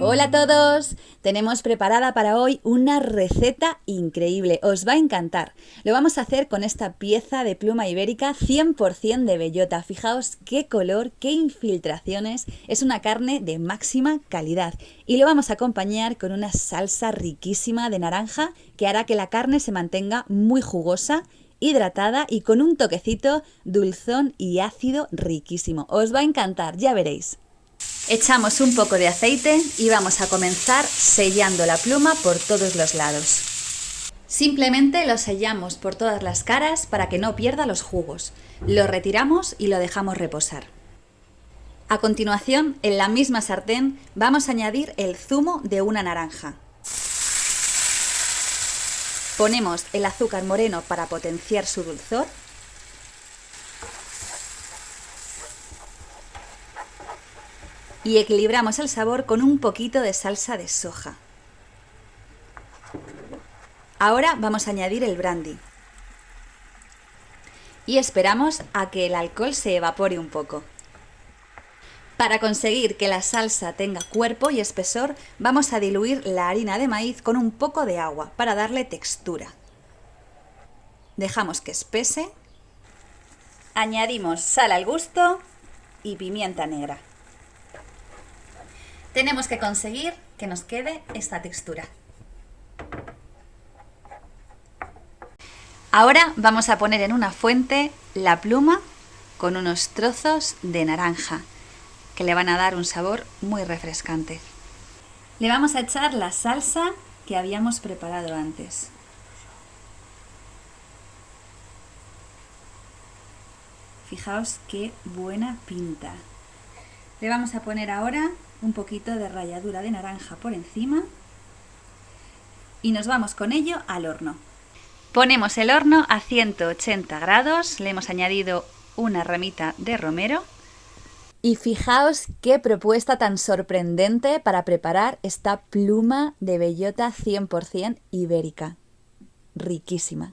Hola a todos, tenemos preparada para hoy una receta increíble, os va a encantar. Lo vamos a hacer con esta pieza de pluma ibérica 100% de bellota. Fijaos qué color, qué infiltraciones, es una carne de máxima calidad. Y lo vamos a acompañar con una salsa riquísima de naranja que hará que la carne se mantenga muy jugosa hidratada y con un toquecito dulzón y ácido riquísimo. Os va a encantar, ya veréis. Echamos un poco de aceite y vamos a comenzar sellando la pluma por todos los lados. Simplemente lo sellamos por todas las caras para que no pierda los jugos. Lo retiramos y lo dejamos reposar. A continuación, en la misma sartén vamos a añadir el zumo de una naranja. Ponemos el azúcar moreno para potenciar su dulzor y equilibramos el sabor con un poquito de salsa de soja. Ahora vamos a añadir el brandy. Y esperamos a que el alcohol se evapore un poco. Para conseguir que la salsa tenga cuerpo y espesor, vamos a diluir la harina de maíz con un poco de agua para darle textura. Dejamos que espese. Añadimos sal al gusto y pimienta negra. Tenemos que conseguir que nos quede esta textura. Ahora vamos a poner en una fuente la pluma con unos trozos de naranja que le van a dar un sabor muy refrescante. Le vamos a echar la salsa que habíamos preparado antes. Fijaos qué buena pinta. Le vamos a poner ahora un poquito de ralladura de naranja por encima y nos vamos con ello al horno. Ponemos el horno a 180 grados, le hemos añadido una ramita de romero y fijaos qué propuesta tan sorprendente para preparar esta pluma de bellota 100% ibérica. Riquísima.